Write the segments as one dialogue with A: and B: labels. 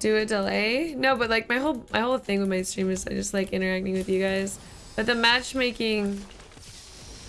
A: Do a delay? No, but like my whole my whole thing with my stream is I just like interacting with you guys. But the matchmaking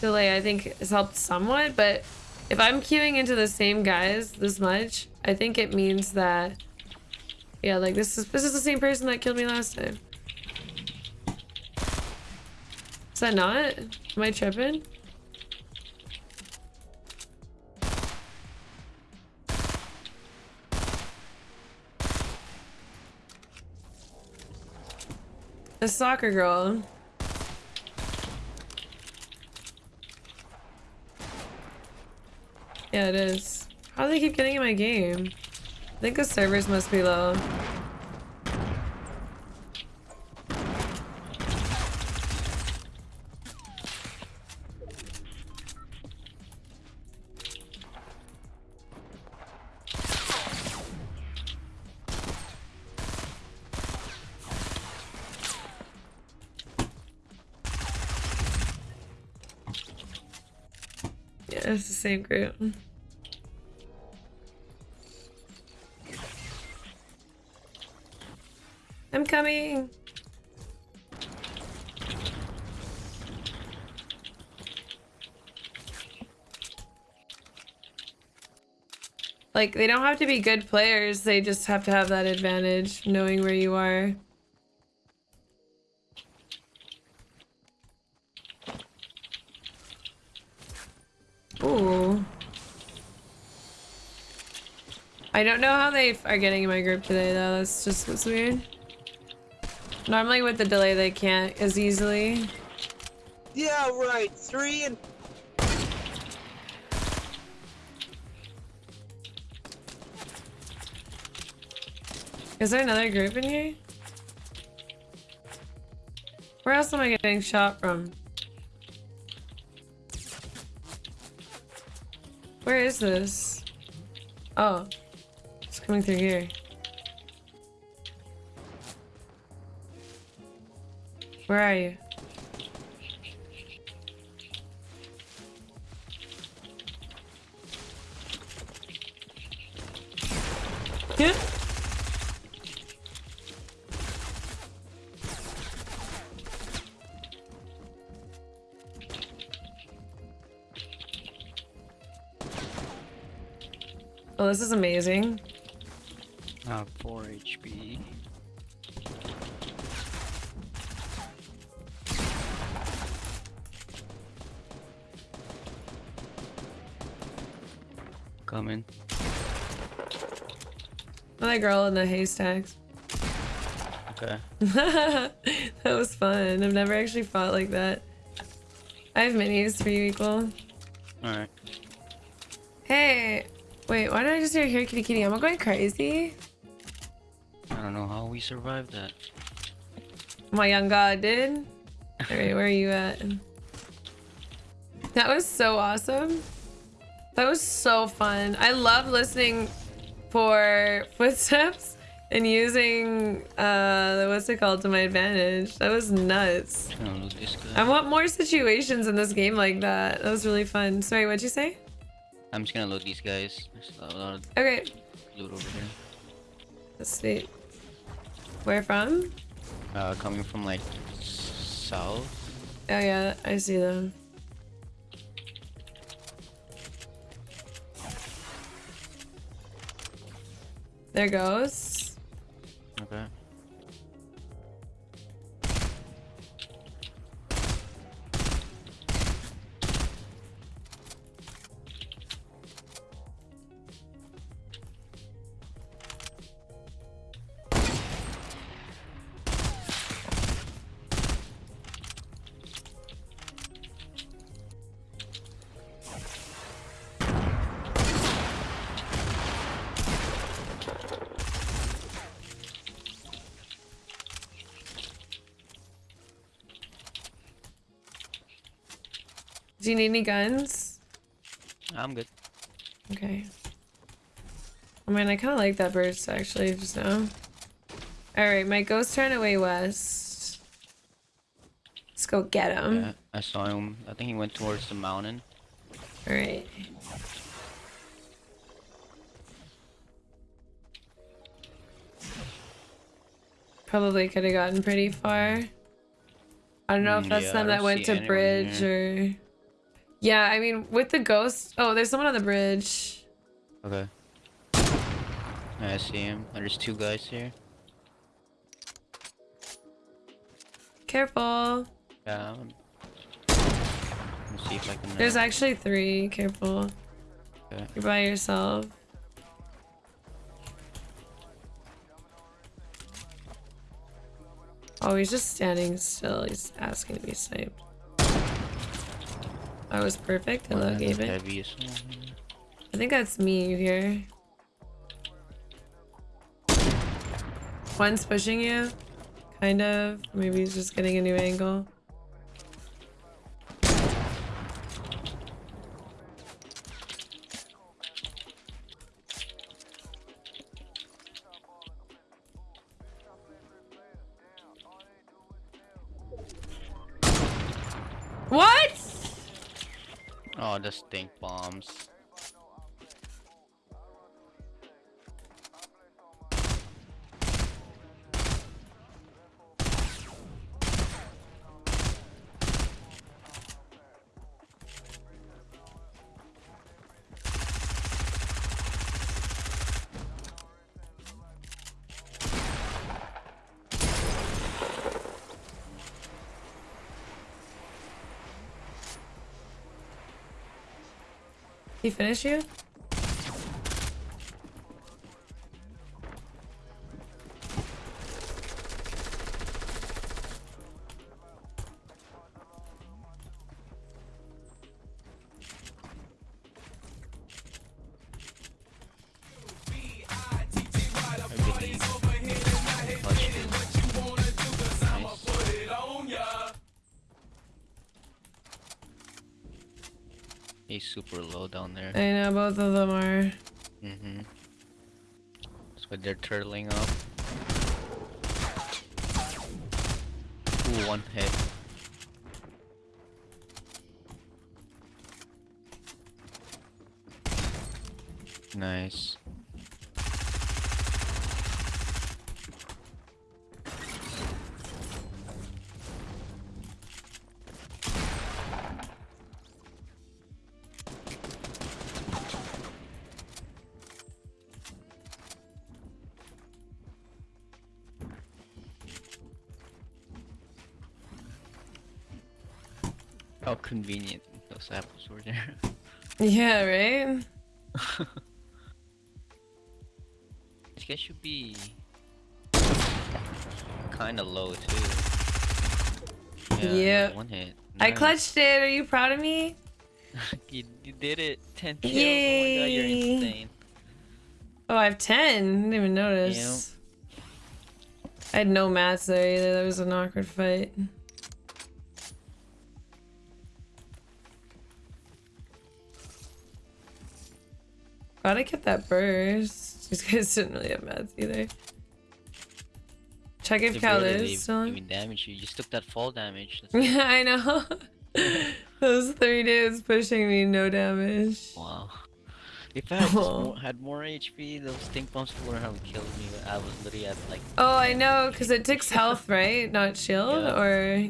A: delay I think has helped somewhat, but if I'm queuing into the same guys this much, I think it means that yeah, like this is this is the same person that killed me last time. Is that not? Am I tripping? The soccer girl. Yeah, it is. How do they keep getting in my game? I think the servers must be low. It's the same group. I'm coming. Like, they don't have to be good players, they just have to have that advantage, knowing where you are. I don't know how they are getting in my group today, though. That's just what's weird. Normally with the delay, they can't as easily.
B: Yeah, right. Three and
A: Is there another group in here? Where else am I getting shot from? Where is this? Oh, coming through here. Where are you? Yeah. Oh, this is amazing.
C: Uh, 4 HP. Coming.
A: Another girl in the haystacks.
C: Okay.
A: that was fun. I've never actually fought like that. I have minis for you equal.
C: Alright.
A: Hey, wait, why did I just hear here kitty kitty? Am I going crazy?
C: I don't know how we survived that.
A: My young god did. Alright, where are you at? That was so awesome. That was so fun. I love listening for footsteps and using uh what's it called to my advantage. That was nuts.
C: I don't know this guy.
A: I want more situations in this game like that. That was really fun. Sorry, what'd you say?
C: I'm just gonna load these guys. There's a lot of
A: Okay,
C: loot over there.
A: that's sweet. Where from?
C: Uh, coming from like south.
A: Oh yeah, I see them. There goes.
C: Okay.
A: Do you need any guns?
C: I'm good.
A: Okay. I mean, I kind of like that burst actually just now. Alright, my ghost ran away west. Let's go get him.
C: Yeah, I saw him. I think he went towards the mountain.
A: Alright. probably could have gotten pretty far. I don't know if
C: Mm,
A: that's
C: yeah,
A: them that went to bridge or. Yeah, I mean, with the ghost. Oh, there's someone on the bridge.
C: Okay. I see him. There's two guys here.
A: Careful.
C: Yeah. Let's see if I can. uh,
A: There's actually three. Careful.
C: Okay.
A: You're by yourself. Oh, he's just standing still. He's asking to be sniped. That was perfect. Hello,
C: one of the
A: gave it.
C: heaviest one.
A: I think that's me here. One's pushing you. Kind of. Maybe he's just getting a new angle.
C: Oh, the stink bombs.
A: He finish you?
C: Super low down there.
A: I know both of them are.
C: Mm-hmm. That's why they're turtling up. Ooh, one hit. Nice. How convenient those apples were there.
A: Yeah, right?
C: This guy should be kind of low too. Yeah,
A: Yep.
C: one hit.
A: I clutched it. Are you proud of me?
C: you, you did it. Ten kills. Oh my god, you're
A: Yay.
C: insane.
A: Oh, I have 10. Didn't even notice. I had no mats there either. That was an awkward fight. I kept that burst. These guys didn't really have mats either. Check if Cal is still on.
C: damage you. Just took that fall damage.
A: Yeah, I know. Those three dudes pushing me, no damage.
C: wow. If I had,
A: Oh.
C: more, had more HP, those stink bombs would have killed me. I was literally at like
A: Oh, I know, because it takes health, right? Not shield?
C: Yeah.
A: Or,
C: Yeah.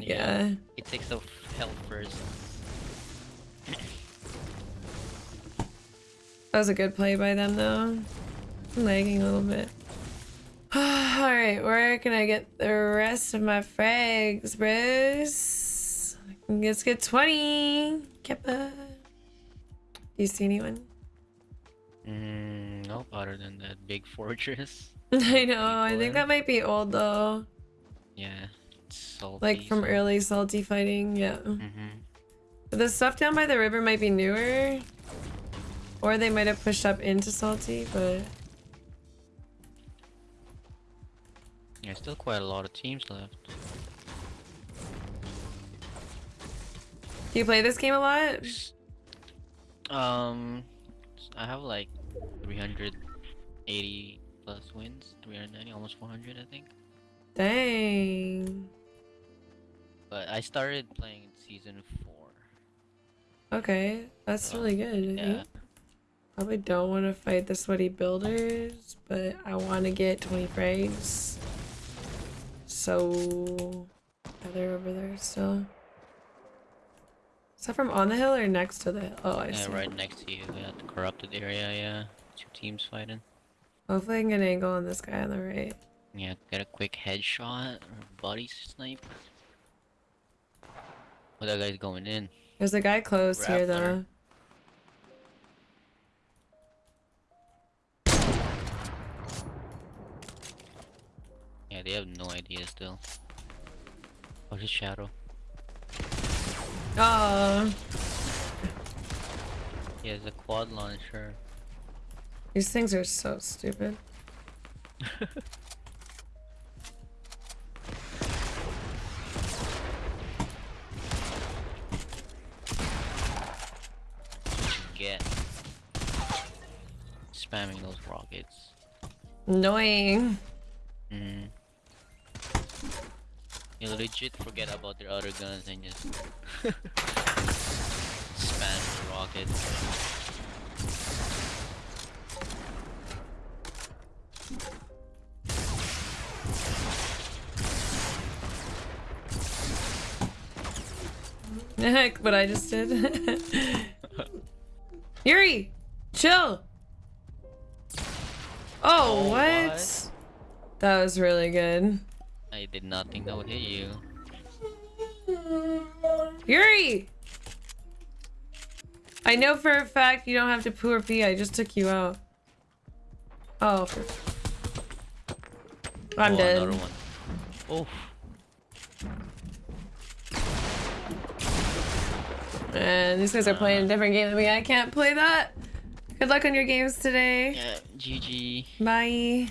A: yeah.
C: it takes off health first.
A: That was a good play by them, though. I'm lagging a little bit. Alright, where can I get the rest of my frags, bros? Let's get 20. Keppa. Do you see anyone?
C: Mm, nope, other than that big fortress.
A: I know, I think that might be old, though.
C: Yeah, salty.
A: Like from
C: so-
A: early salty fighting, yeah.
C: Mhm.
A: But the stuff down by the river might be newer. Or they might have pushed up into salty, but...
C: Yeah, still quite a lot of teams left.
A: Do you play this game a lot?
C: Um, I have like 380 plus wins, 390, almost 400, I think.
A: Dang.
C: But I started playing in season four.
A: Okay, that's
C: Oh,
A: really good. I
C: Yeah,
A: think. Probably don't want to fight the sweaty builders, but I want to get 20 frags. so Heather over there still. Is that from on the hill or next to the hill? Oh, I
C: Yeah,
A: see.
C: right next to you. Yeah, the corrupted area. Yeah, two teams fighting.
A: Hopefully I can get an angle on this guy on the right.
C: Yeah, get a quick headshot or body snipe. Oh, that guy's going in.
A: There's a guy close here though.
C: They have no idea still. Oh, his shadow.
A: Oh,
C: He has a quad launcher.
A: these things are so stupid.
C: Get? Spamming those rockets.
A: Annoying.
C: Mm. You legit forget about their other guns and just spam the rockets.
A: Heck, what I just did. Yuri, chill. Oh,
C: Oh,
A: what?
C: what?
A: That was really good.
C: I did not think that would hit you.
A: Yuri! I know for a fact you don't have to poo or pee. I just took you out. Oh. oh I'm
C: oh,
A: dead.
C: Another one. Oh,
A: And these guys are playing a different game than me. I can't play that. Good luck on your games today.
C: yeah, GG.
A: Bye.